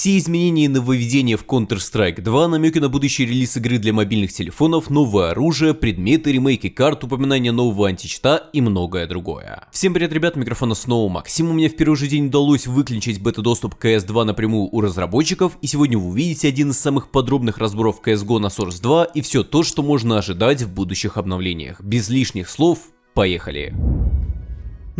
Все изменения и нововведения в Counter-Strike 2, намеки на будущий релиз игры для мобильных телефонов, новое оружие, предметы, ремейки карт, упоминание нового античта и многое другое. Всем привет, ребят, микрофона снова Максим. У меня в первый же день удалось выключить бета-доступ CS2 напрямую у разработчиков, и сегодня вы увидите один из самых подробных разборов CSGO на Source 2 и все то, что можно ожидать в будущих обновлениях. Без лишних слов, поехали!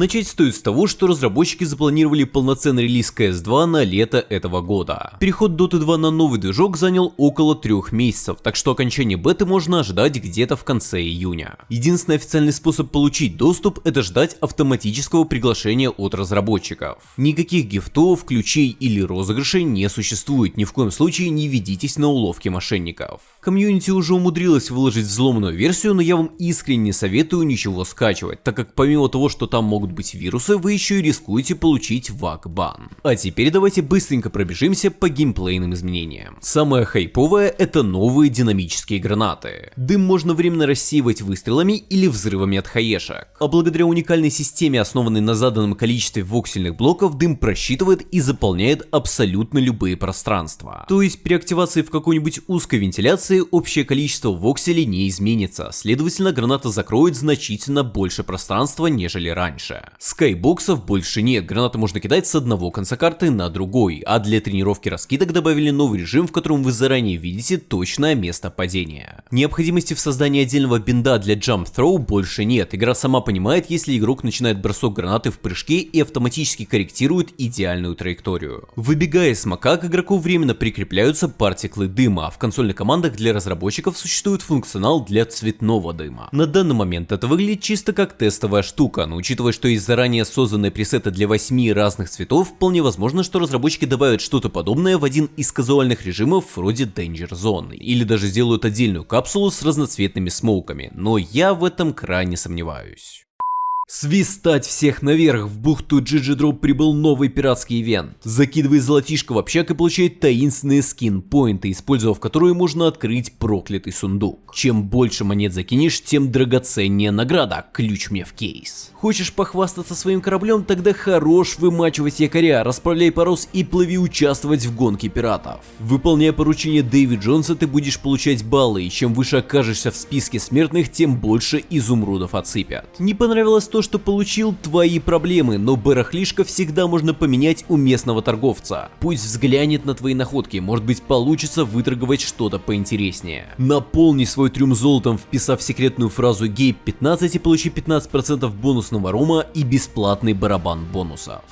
Начать стоит с того, что разработчики запланировали полноценный релиз CS2 на лето этого года. Переход Dota 2 на новый движок занял около трех месяцев, так что окончание беты можно ожидать где-то в конце июня. Единственный официальный способ получить доступ это ждать автоматического приглашения от разработчиков. Никаких гифтов, ключей или розыгрышей не существует, ни в коем случае не ведитесь на уловки мошенников. Комьюнити уже умудрилась выложить взломанную версию, но я вам искренне советую ничего скачивать, так как помимо того, что там могут быть вирусы, вы еще и рискуете получить VAC-бан. А теперь давайте быстренько пробежимся по геймплейным изменениям. Самое хайповое это новые динамические гранаты. Дым можно временно рассеивать выстрелами или взрывами от хаешек. А благодаря уникальной системе, основанной на заданном количестве воксельных блоков, дым просчитывает и заполняет абсолютно любые пространства. То есть при активации в какой-нибудь узкой вентиляции общее количество вокселей не изменится, следовательно граната закроет значительно больше пространства, нежели раньше. Скайбоксов больше нет, гранаты можно кидать с одного конца карты на другой, а для тренировки раскидок добавили новый режим, в котором вы заранее видите точное место падения. Необходимости в создании отдельного бинда для Jump Throw больше нет, игра сама понимает, если игрок начинает бросок гранаты в прыжке и автоматически корректирует идеальную траекторию. Выбегая с мака, к игроку временно прикрепляются партиклы дыма, а в консольных командах для разработчиков существует функционал для цветного дыма. На данный момент это выглядит чисто как тестовая штука, но учитывая, что из заранее созданной пресета для 8 разных цветов, вполне возможно, что разработчики добавят что-то подобное в один из казуальных режимов вроде Danger Zone, или даже сделают отдельную капсулу с разноцветными смоуками, но я в этом крайне сомневаюсь. Свистать всех наверх, в бухту Drop прибыл новый пиратский ивент. Закидывай золотишко в общак и получай таинственные скин-поинты, использовав которые можно открыть проклятый сундук. Чем больше монет закинешь, тем драгоценнее награда, ключ мне в кейс. Хочешь похвастаться своим кораблем, тогда хорош вымачивать якоря, расправляй парус и плыви участвовать в гонке пиратов. Выполняя поручение Дэви Джонса, ты будешь получать баллы, и чем выше окажешься в списке смертных, тем больше изумрудов отсыпят. Не понравилось то, что получил твои проблемы, но барахлишко всегда можно поменять у местного торговца. Пусть взглянет на твои находки, может быть получится выторговать что-то поинтереснее. Наполни свой трюм золотом, вписав секретную фразу Гейб 15 и получи 15% бонусного рома и бесплатный барабан бонусов.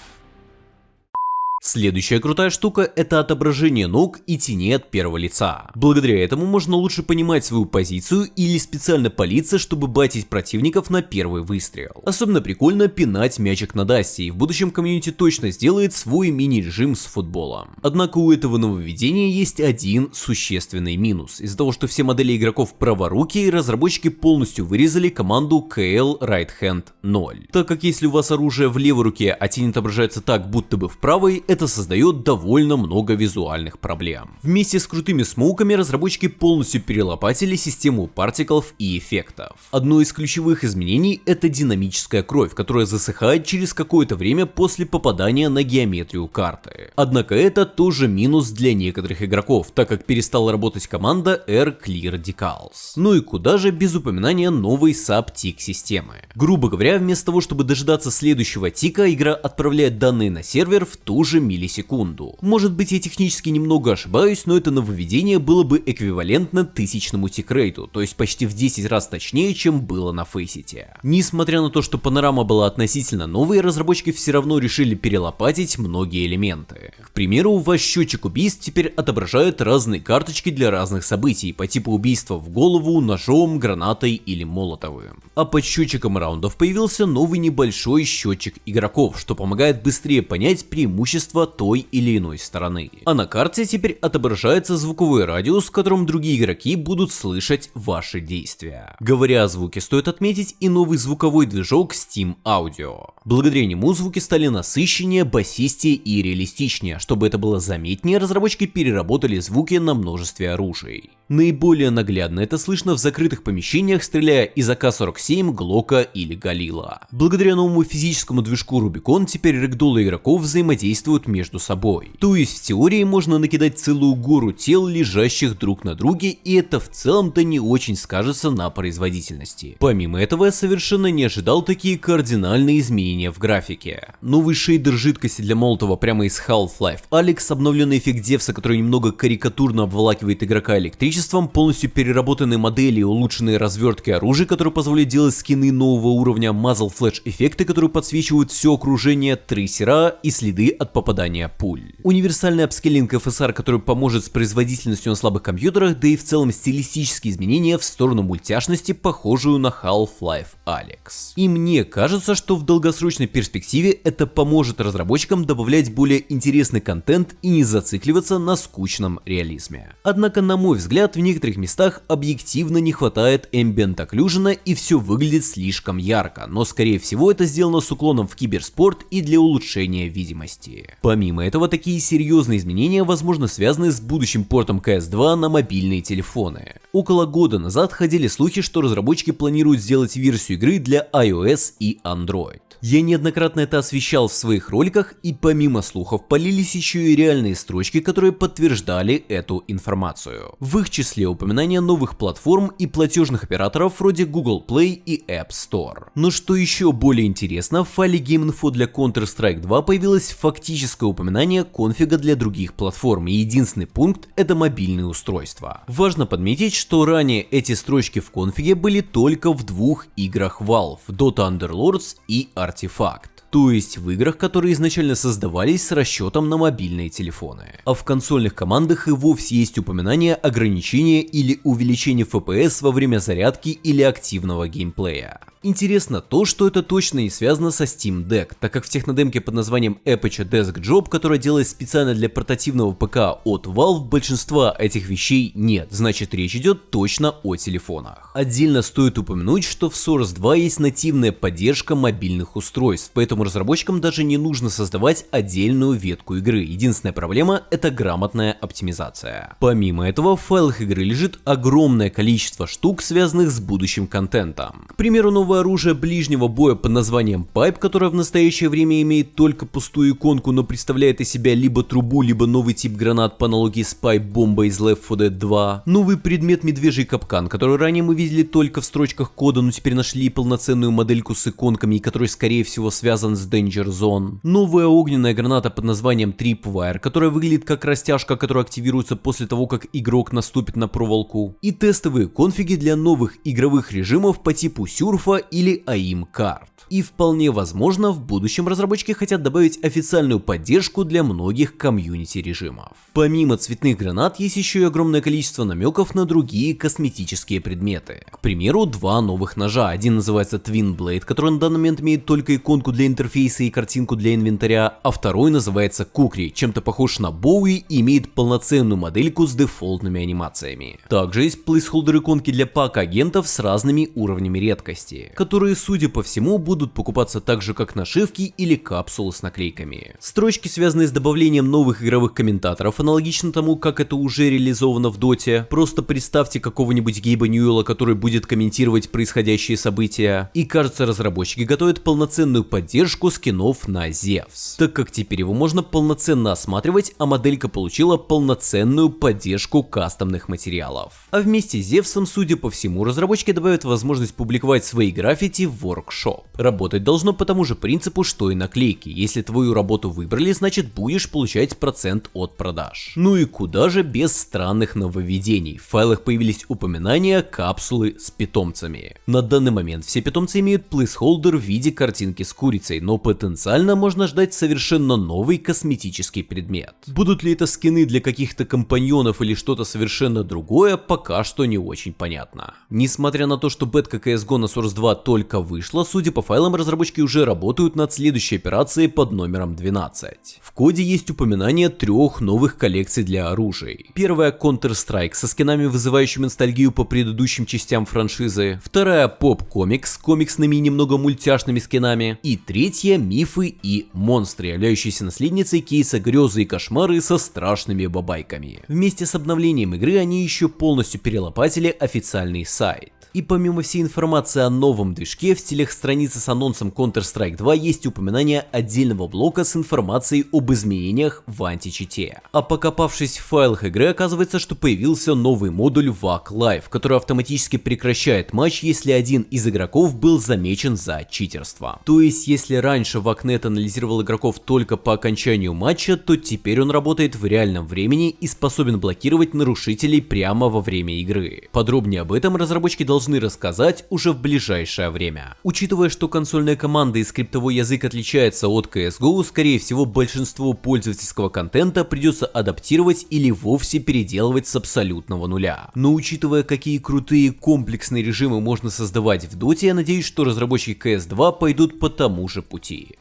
Следующая крутая штука – это отображение ног и теней от первого лица. Благодаря этому можно лучше понимать свою позицию или специально палиться, чтобы батить противников на первый выстрел. Особенно прикольно пинать мячик на дасте, и в будущем комьюнити точно сделает свой мини-режим с футболом. Однако у этого нововведения есть один существенный минус. Из-за того, что все модели игроков праворуки, разработчики полностью вырезали команду KL Right Hand 0. Так как если у вас оружие в левой руке, а тень отображается так, будто бы в правой, это создает довольно много визуальных проблем. Вместе с крутыми смоуками разработчики полностью перелопатили систему партиклов и эффектов. Одно из ключевых изменений это динамическая кровь, которая засыхает через какое-то время после попадания на геометрию карты. Однако это тоже минус для некоторых игроков, так как перестала работать команда Air Clear Decals. Ну и куда же без упоминания новой SAP-TIC системы. Грубо говоря, вместо того, чтобы дожидаться следующего тика, игра отправляет данные на сервер в ту же миллисекунду. Может быть я технически немного ошибаюсь, но это нововведение было бы эквивалентно тысячному тикрейту, то есть почти в 10 раз точнее, чем было на Фейсите. Несмотря на то, что панорама была относительно новой, разработчики все равно решили перелопатить многие элементы. К примеру, ваш счетчик убийств теперь отображает разные карточки для разных событий по типу убийства в голову, ножом, гранатой или молотовым. А под счетчиком раундов появился новый небольшой счетчик игроков, что помогает быстрее понять преимущества пространства той или иной стороны. А на карте теперь отображается звуковой радиус, в котором другие игроки будут слышать ваши действия. Говоря о звуке, стоит отметить и новый звуковой движок Steam Audio. Благодаря нему звуки стали насыщеннее, басистее и реалистичнее. Чтобы это было заметнее, разработчики переработали звуки на множестве оружий. Наиболее наглядно это слышно в закрытых помещениях, стреляя из АК-47, Глока или Галила. Благодаря новому физическому движку Rubicon теперь рэгдолы игроков взаимодействуют между собой. То есть в теории можно накидать целую гору тел, лежащих друг на друге, и это в целом-то не очень скажется на производительности. Помимо этого я совершенно не ожидал такие кардинальные изменения в графике. Новый шейдер жидкости для Молотова прямо из Half-Life Алекс, обновленный эффект Девса, который немного карикатурно обволакивает игрока электричеством, полностью переработанные модели и улучшенные развертки оружия, которые позволяют делать скины нового уровня, Muzzle Flash эффекты, которые подсвечивают все окружение, трейсера и следы от попадания пуль. Универсальный апскейлинг FSR, который поможет с производительностью на слабых компьютерах, да и в целом стилистические изменения в сторону мультяшности, похожую на Half-Life Alex. И мне кажется, что в долгосрочной перспективе это поможет разработчикам добавлять более интересный контент и не зацикливаться на скучном реализме. Однако, на мой взгляд, в некоторых местах объективно не хватает Ambient Occlusion и все выглядит слишком ярко, но скорее всего это сделано с уклоном в киберспорт и для улучшения видимости. Помимо этого, такие серьезные изменения возможно связаны с будущим портом CS2 на мобильные телефоны. Около года назад ходили слухи, что разработчики планируют сделать версию игры для iOS и Android. Я неоднократно это освещал в своих роликах, и помимо слухов полились еще и реальные строчки, которые подтверждали эту информацию. В их числе упоминания новых платформ и платежных операторов вроде Google Play и App Store. Но что еще более интересно, в файле GameInfo для Counter-Strike 2 появилось фактическое упоминание конфига для других платформ, и единственный пункт это мобильные устройства. Важно подметить, что ранее эти строчки в конфиге были только в двух играх Valve, Dota Underlords и артефакт. То есть в играх, которые изначально создавались с расчетом на мобильные телефоны. А в консольных командах и вовсе есть упоминание ограничения или увеличения FPS во время зарядки или активного геймплея. Интересно то, что это точно не связано со Steam Deck, так как в технодемке под названием Aperture Desk Job, которая делается специально для портативного ПК от Valve, большинства этих вещей нет, значит речь идет точно о телефонах. Отдельно стоит упомянуть, что в Source 2 есть нативная поддержка мобильных устройств, поэтому разработчикам даже не нужно создавать отдельную ветку игры, единственная проблема это грамотная оптимизация. Помимо этого в файлах игры лежит огромное количество штук, связанных с будущим контентом. К примеру, новый новое оружие ближнего боя под названием Pipe, которое в настоящее время имеет только пустую иконку, но представляет из себя либо трубу, либо новый тип гранат по аналогии с бомба из Left 4 Dead 2. Новый предмет Медвежий капкан, который ранее мы видели только в строчках кода, но теперь нашли полноценную модельку с иконками, который скорее всего связан с Danger Zone. Новая огненная граната под названием Tripwire, которая выглядит как растяжка, которая активируется после того, как игрок наступит на проволоку. И тестовые конфиги для новых игровых режимов по типу сюрфа или AIM карт. И вполне возможно в будущем разработчики хотят добавить официальную поддержку для многих комьюнити режимов. Помимо цветных гранат есть еще и огромное количество намеков на другие косметические предметы. К примеру, два новых ножа. Один называется Twin Blade, который на данный момент имеет только иконку для интерфейса и картинку для инвентаря, а второй называется Кукри, чем-то похож на Боуи и имеет полноценную модельку с дефолтными анимациями. Также есть плейсхолдер иконки для пак агентов с разными уровнями редкости, которые, судя по всему, будут покупаться так же, как нашивки или капсулы с наклейками. Строчки, связанные с добавлением новых игровых комментаторов, аналогично тому, как это уже реализовано в Доте. Просто представьте какого-нибудь Гейба Ньюэлла, который будет комментировать происходящие события. И кажется, разработчики готовят полноценную поддержку скинов на Зевс, так как теперь его можно полноценно осматривать, а моделька получила полноценную поддержку кастомных материалов. А вместе с Зевсом, судя по всему, разработчики добавят возможность публиковать свои граффити Workshop. Работать должно по тому же принципу, что и наклейки. Если твою работу выбрали, значит будешь получать процент от продаж. Ну и куда же без странных нововведений. В файлах появились упоминания капсулы с питомцами. На данный момент все питомцы имеют плейсхолдер в виде картинки с курицей, но потенциально можно ждать совершенно новый косметический предмет. Будут ли это скины для каких-то компаньонов или что-то совершенно другое, пока что не очень понятно. Несмотря на то, что бетка CSGO на Source 2 только вышла, судя по файлам, разработчики уже работают над следующей операцией под номером 12. В коде есть упоминание трех новых коллекций для оружий. Первая Counter-Strike со скинами, вызывающими ностальгию по предыдущим частям франшизы, вторая поп-комикс, комиксными и немного мультяшными скинами, и третья мифы и монстры, являющиеся наследницей кейса грезы и кошмары со страшными бабайками. Вместе с обновлением игры они еще полностью перелопатили официальный сайт. И помимо всей информации о новом движке, в стилях страницы с анонсом Counter-Strike 2 есть упоминание отдельного блока с информацией об изменениях в античите. А покопавшись в файлах игры, оказывается, что появился новый модуль VAC Live, который автоматически прекращает матч, если один из игроков был замечен за читерство. То есть, если раньше VACnet анализировал игроков только по окончанию матча, то теперь он работает в реальном времени и способен блокировать нарушителей прямо во время игры. Подробнее об этом разработчики должны должны рассказать уже в ближайшее время. Учитывая, что консольная команда и скриптовой язык отличается от CSGO, скорее всего большинство пользовательского контента придется адаптировать или вовсе переделывать с абсолютного нуля. Но учитывая, какие крутые комплексные режимы можно создавать в Dota, я надеюсь, что разработчики CS2 пойдут по тому же пути.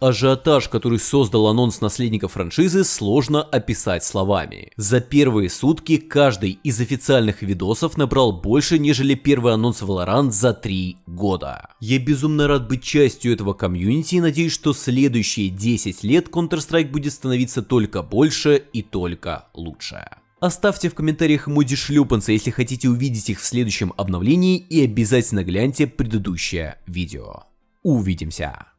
Ажиотаж, который создал анонс наследника франшизы, сложно описать словами. За первые сутки каждый из официальных видосов набрал больше, нежели первый анонс Valorant за 3 года. Я безумно рад быть частью этого комьюнити и надеюсь, что следующие 10 лет Counter-Strike будет становиться только больше и только лучше. Оставьте в комментариях эмодзи шлюпанца, если хотите увидеть их в следующем обновлении и обязательно гляньте предыдущее видео. Увидимся!